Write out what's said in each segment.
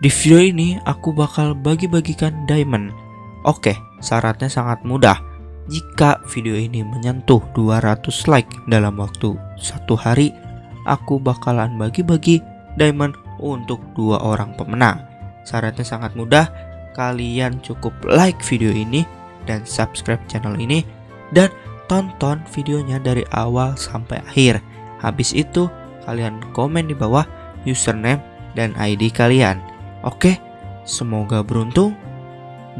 Di video ini aku bakal bagi-bagikan diamond. Oke, syaratnya sangat mudah. Jika video ini menyentuh 200 like dalam waktu satu hari, aku bakalan bagi-bagi diamond untuk dua orang pemenang. Syaratnya sangat mudah, kalian cukup like video ini dan subscribe channel ini dan tonton videonya dari awal sampai akhir. Habis itu, kalian komen di bawah username dan ID kalian. Oke, semoga beruntung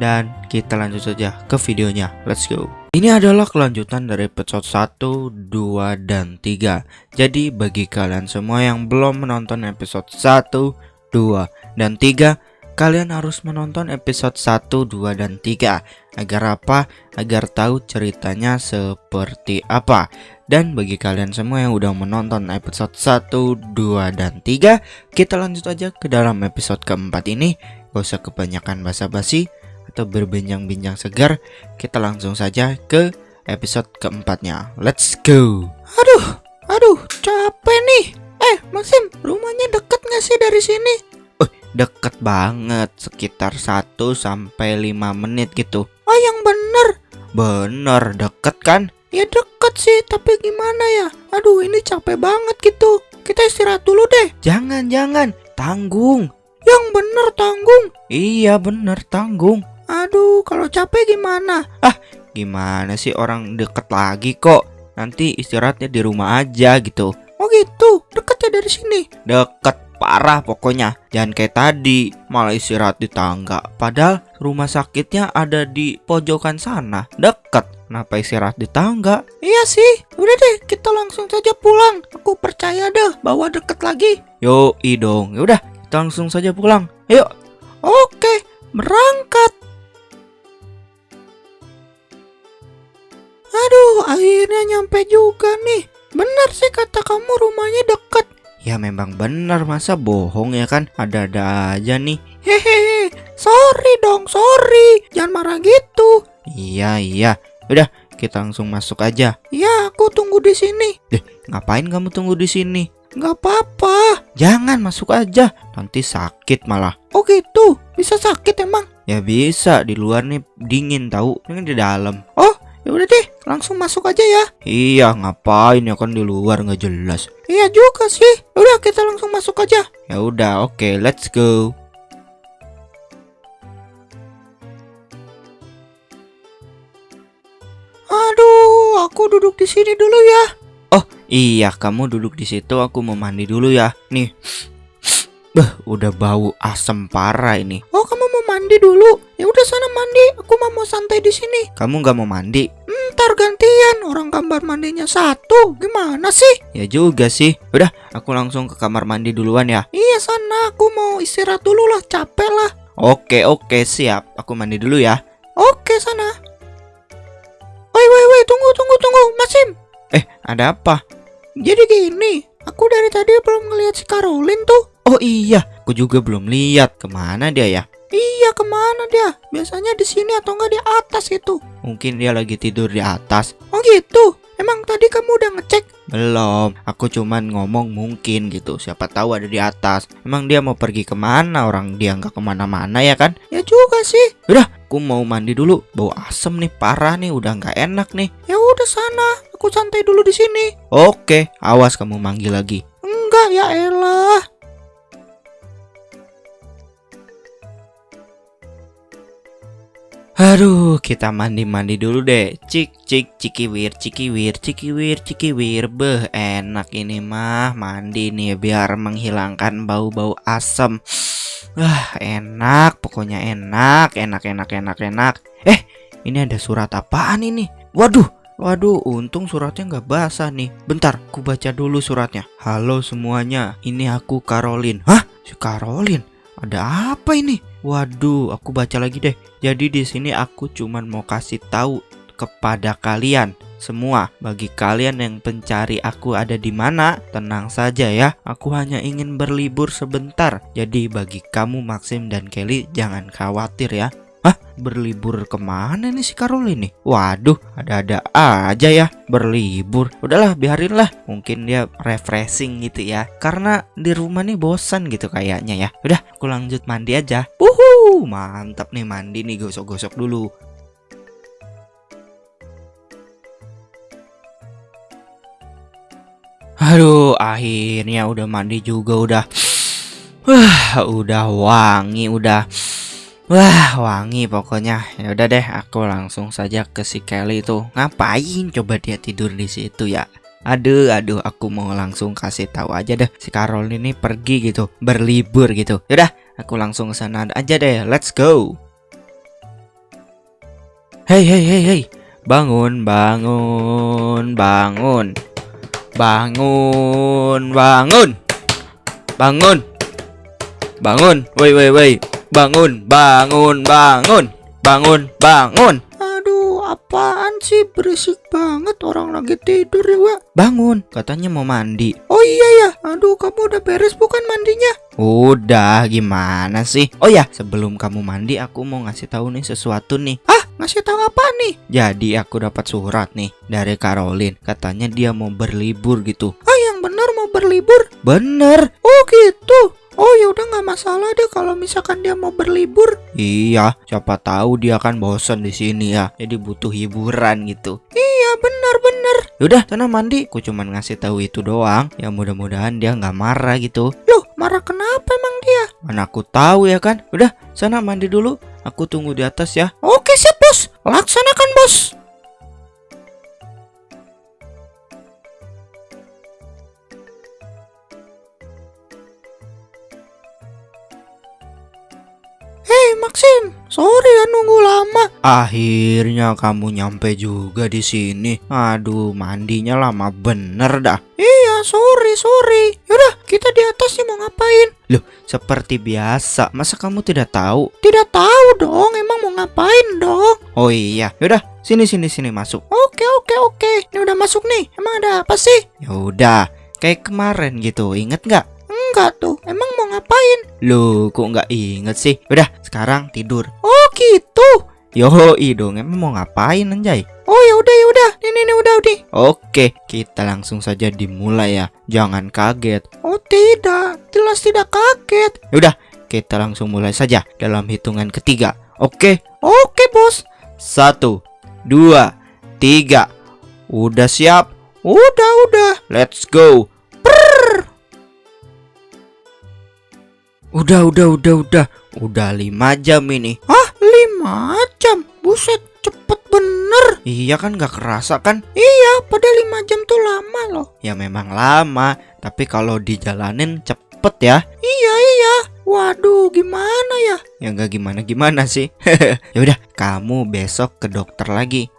dan kita lanjut saja ke videonya. Let's go. Ini adalah kelanjutan dari episode 1, 2, dan 3. Jadi bagi kalian semua yang belum menonton episode 1, 2, dan 3, kalian harus menonton episode 1, 2, dan 3. Agar apa? Agar tahu ceritanya seperti apa. Dan bagi kalian semua yang udah menonton episode 1, 2, dan 3 Kita lanjut aja ke dalam episode keempat ini Gak usah kebanyakan basa-basi atau berbincang-bincang segar Kita langsung saja ke episode keempatnya Let's go Aduh, aduh, capek nih Eh, Maxim, rumahnya deket gak sih dari sini? Oh, deket banget Sekitar 1 sampai 5 menit gitu Oh, yang bener Bener, deket kan? Ya deket sih, tapi gimana ya? Aduh, ini capek banget gitu. Kita istirahat dulu deh. Jangan, jangan. Tanggung. Yang bener tanggung. Iya, bener tanggung. Aduh, kalau capek gimana? Ah, gimana sih orang deket lagi kok? Nanti istirahatnya di rumah aja gitu. Oh gitu, deket ya dari sini. Deket parah pokoknya. Jangan kayak tadi, malah istirahat di tangga. Padahal rumah sakitnya ada di pojokan sana. Deket. Kenapa istirahat di tangga? Iya sih, udah deh kita langsung saja pulang. Aku percaya deh bahwa deket lagi. Yo, dong. Ya udah, kita langsung saja pulang. Ayo. Oke, berangkat. Aduh, akhirnya nyampe juga nih. Benar sih kata kamu rumahnya deket. Ya memang benar masa bohong ya kan Ada-ada aja nih Hehehe Sorry dong sorry Jangan marah gitu Iya iya Udah, kita langsung masuk aja. Ya, aku tunggu di sini. Deh, ngapain kamu tunggu di sini? Gak apa-apa. Jangan masuk aja, nanti sakit malah. Oh gitu, bisa sakit emang? Ya bisa, di luar nih dingin tahu, ini di dalam. Oh, ya udah deh, langsung masuk aja ya. Iya, ngapain ya kan di luar nggak jelas. Iya juga sih. Udah kita langsung masuk aja. Ya udah, oke, okay, let's go. Aduh, aku duduk di sini dulu ya. Oh, iya, kamu duduk di situ, aku mau mandi dulu ya. Nih. Beh, udah bau asem parah ini. Oh, kamu mandi dulu? Ya udah sana mandi, aku mau santai di sini. Kamu nggak mau mandi? Ntar gantian, orang kamar mandinya satu. Gimana sih? Ya juga sih. Udah, aku langsung ke kamar mandi duluan ya. Iya sana, aku mau istirahat dulu lah, capek lah. Oke, oke, siap. Aku mandi dulu ya. Oke sana. Woi woi woi tunggu tunggu tunggu Masim Eh ada apa? Jadi gini Aku dari tadi belum ngeliat si Caroline tuh Oh iya Aku juga belum lihat Ke mana dia ya? Iya ke mana dia? Biasanya di sini atau enggak di atas itu. Mungkin dia lagi tidur di atas. Oh gitu? Emang tadi kamu udah ngecek? Belum, aku cuman ngomong mungkin gitu. Siapa tahu ada di atas. Emang dia mau pergi ke mana? Orang dia nggak ke mana-mana ya kan? Ya juga sih. Udah, aku mau mandi dulu. Bau asem nih, parah nih, udah nggak enak nih. Ya udah sana, aku santai dulu di sini. Oke, awas kamu manggil lagi. Enggak ya elah Aduh, kita mandi-mandi dulu deh. Cik, cik, cikiwir, cikiwir, cikiwir, cikiwir. Beh, enak ini mah mandi nih biar menghilangkan bau-bau asam. Wah, enak, pokoknya enak, enak, enak, enak, enak. Eh, ini ada surat apaan ini? Waduh, waduh, untung suratnya nggak basah nih. Bentar, ku baca dulu suratnya. Halo semuanya, ini aku Caroline. Hah? Si Caroline? Ada apa ini? Waduh, aku baca lagi deh. Jadi di sini aku cuman mau kasih tahu kepada kalian semua. Bagi kalian yang pencari aku ada di mana, tenang saja ya. Aku hanya ingin berlibur sebentar. Jadi bagi kamu Maxim dan Kelly jangan khawatir ya. Hah? berlibur ke mana nih si Karol ini? Waduh, ada-ada aja ya berlibur. Udahlah, biarin lah. Mungkin dia refreshing gitu ya. Karena di rumah nih bosan gitu kayaknya ya. Udah, aku lanjut mandi aja. Uhu, mantap nih mandi nih gosok-gosok dulu. Aduh, akhirnya udah mandi juga udah. Wah, udah wangi, udah. Wah, wangi pokoknya. Ya udah deh, aku langsung saja ke si Kelly itu. Ngapain coba dia tidur di situ ya? Aduh, aduh, aku mau langsung kasih tahu aja deh si Carol ini pergi gitu, berlibur gitu. Yaudah, aku langsung ke sana aja deh. Let's go. Hey, hey, hey, hey. Bangun, bangun, bangun. Bangun, bangun. Bangun. Bangun. Woi, woi, woi. Bangun, bangun, bangun. Bangun, bangun. Aduh, apaan sih berisik banget orang lagi tidur ya, Wak. Bangun, katanya mau mandi. Oh iya ya, aduh kamu udah beres bukan mandinya? Udah, gimana sih? Oh ya, sebelum kamu mandi aku mau ngasih tahu nih sesuatu nih. Ah, ngasih tahu apa nih? Jadi aku dapat surat nih dari Caroline. Katanya dia mau berlibur gitu. Ah, yang benar mau berlibur? Bener. Oh gitu. Oh ya udah nggak masalah deh kalau misalkan dia mau berlibur. Iya, siapa tahu dia kan bosan di sini ya. Jadi butuh hiburan gitu. Iya benar benar. Yaudah, sana mandi. Aku cuman ngasih tahu itu doang. Ya mudah-mudahan dia nggak marah gitu. Loh, marah kenapa emang dia? Mana aku tahu ya kan. Udah, sana mandi dulu. Aku tunggu di atas ya. Oke siap bos, laksanakan bos. Maxim, sorry ya nunggu lama. Akhirnya kamu nyampe juga di sini. Aduh, mandinya lama bener dah. Iya, sorry, sorry. Yaudah, kita di atas nih mau ngapain? Loh, seperti biasa. Masa kamu tidak tahu? Tidak tahu dong, emang mau ngapain dong? Oh iya, yaudah, sini sini sini masuk. Oke, oke, oke. Ini udah masuk nih. Emang ada apa sih? Ya udah, kayak kemarin gitu. Ingat nggak? Enggak tuh. Emang mau ngapain? Loh, kok nggak inget sih? Udah, sekarang tidur. Oh, gitu. Yo, dong, emang mau ngapain anjay? Oh, ya udah, ya udah. Ini, ini udah, udah. Oke, kita langsung saja dimulai ya. Jangan kaget. Oh, tidak. Jelas tidak kaget. Udah, kita langsung mulai saja dalam hitungan ketiga. Oke, Oke, bos. satu, dua, tiga. Udah siap? Udah, udah. Let's go. Udah, udah, udah, udah. Udah lima jam ini. Hah, lima jam? Buset, cepet bener. Iya kan gak kerasa kan? Iya, pada lima jam tuh lama loh. Ya memang lama, tapi kalau dijalanin cepet ya. Iya, iya. Waduh, gimana ya? Ya nggak gimana-gimana sih. ya udah, kamu besok ke dokter lagi.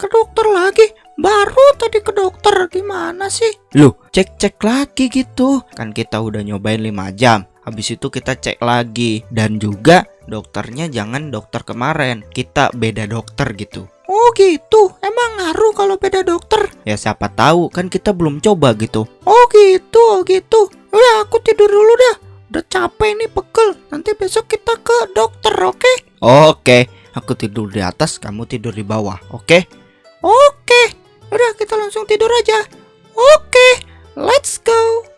Ke dokter lagi? Baru tadi ke dokter. Gimana sih? Loh, cek-cek lagi gitu. Kan kita udah nyobain 5 jam. Habis itu kita cek lagi dan juga dokternya jangan dokter kemarin. Kita beda dokter gitu. Oh gitu, emang ngaruh kalau beda dokter? Ya siapa tahu kan kita belum coba gitu. Oh gitu, oh gitu. Udah aku tidur dulu dah. Udah capek nih pegel. Nanti besok kita ke dokter, oke? Oke, aku tidur di atas, kamu tidur di bawah. Oke? Oke. Udah kita langsung tidur aja. Oke, let's go.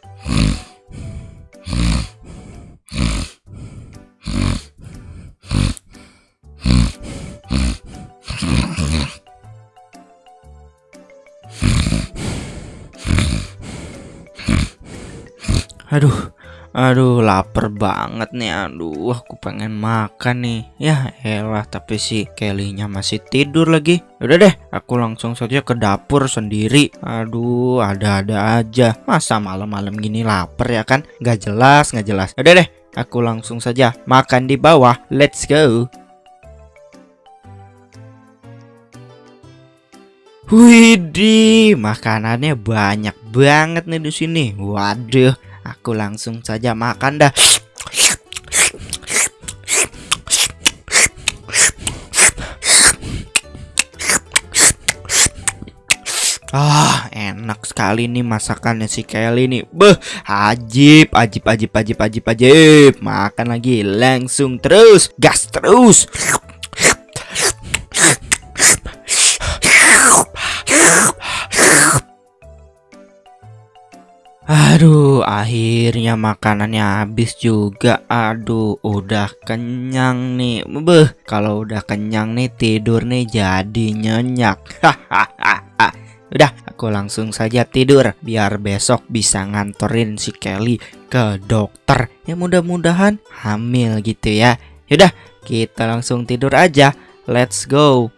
Aduh, aduh lapar banget nih. Aduh, aku pengen makan nih. Ya elah, tapi si Kelly-nya masih tidur lagi. Udah deh, aku langsung saja ke dapur sendiri. Aduh, ada-ada aja. Masa malam-malam gini lapar ya kan? Gak jelas, gak jelas. Udah deh, aku langsung saja makan di bawah. Let's go. Widih, makanannya banyak banget nih di sini. Waduh, aku langsung saja makan dah. Ah, enak sekali nih masakannya si Kelly nih. Beh, ajib, ajib, ajib, ajib, ajib, ajib. Makan lagi langsung terus, gas terus. Aduh, akhirnya makanannya habis juga. Aduh, udah kenyang nih. Beh, kalau udah kenyang nih tidur nih jadi nyenyak. Hahaha. Udah, aku langsung saja tidur biar besok bisa nganterin si Kelly ke dokter. Ya mudah-mudahan hamil gitu ya. Yaudah, kita langsung tidur aja. Let's go.